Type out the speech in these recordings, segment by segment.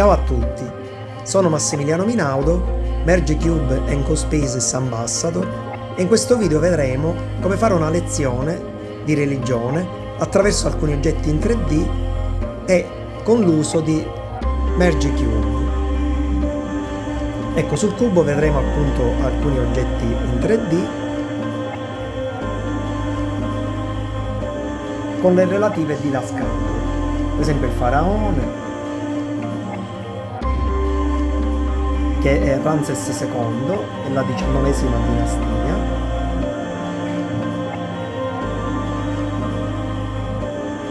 Ciao a tutti, sono Massimiliano Minaudo, Merge Cube and Cospaces Ambassador e in questo video vedremo come fare una lezione di religione attraverso alcuni oggetti in 3D e con l'uso di Merge Cube. Ecco, sul cubo vedremo appunto alcuni oggetti in 3D con le relative didascalie, per esempio il faraone, che è Ramses II, è la diciannovesima dinastia.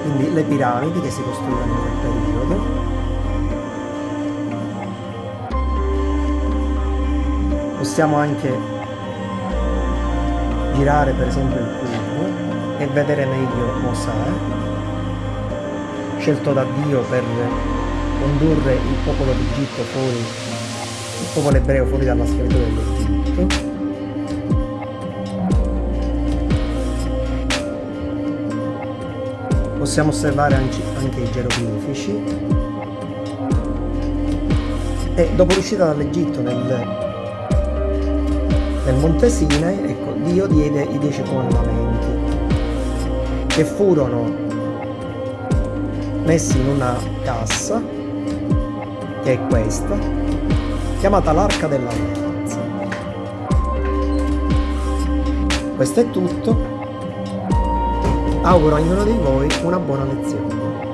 Quindi le piramidi che si costruivano in quel periodo. Possiamo anche girare per esempio il cubo e vedere meglio Mosè, scelto da Dio per condurre il popolo d'Egitto fuori il popolo ebreo fuori dalla schiavitù dell'Egitto. Possiamo osservare anche i geroglifici. E dopo l'uscita dall'Egitto nel, nel Monte Sinai, ecco, Dio diede i dieci comandamenti che furono messi in una cassa che è questa chiamata l'Arca dell'Alleanza. Questo è tutto. Auguro a ognuno di voi una buona lezione.